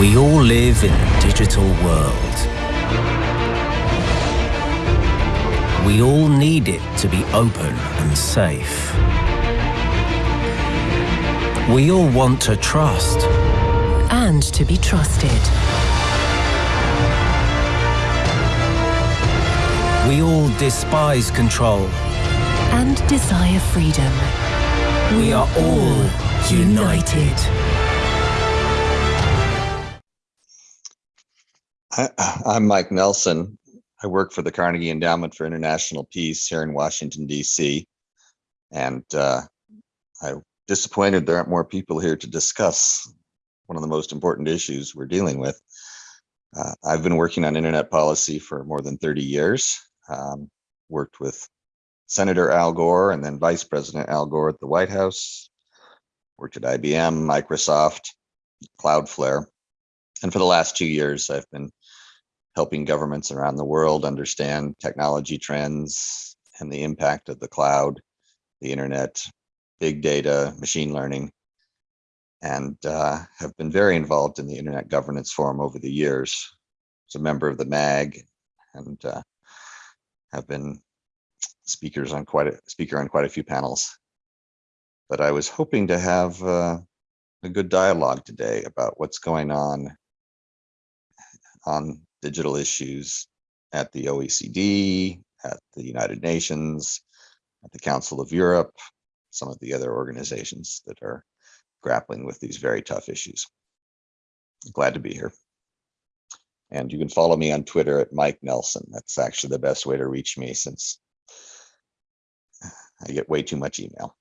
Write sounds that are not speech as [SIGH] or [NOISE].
We all live in a digital world. We all need it to be open and safe. We all want to trust. And to be trusted. We all despise control. And desire freedom. We are all united. I, [SIGHS] I'm Mike Nelson. I work for the Carnegie Endowment for International Peace here in Washington, D.C. And uh, I'm disappointed there aren't more people here to discuss one of the most important issues we're dealing with. Uh, I've been working on internet policy for more than 30 years, um, worked with Senator Al Gore and then Vice President Al Gore at the White House, worked at IBM, Microsoft, Cloudflare. And for the last two years, I've been helping governments around the world understand technology trends and the impact of the cloud, the internet, big data, machine learning, and uh, have been very involved in the Internet Governance Forum over the years. As a member of the MAG and uh, have been speakers on quite a speaker on quite a few panels. But I was hoping to have uh, a good dialogue today about what's going on on digital issues at the OECD, at the United Nations, at the Council of Europe, some of the other organizations that are grappling with these very tough issues. Glad to be here. And you can follow me on Twitter at Mike Nelson. That's actually the best way to reach me since I get way too much email.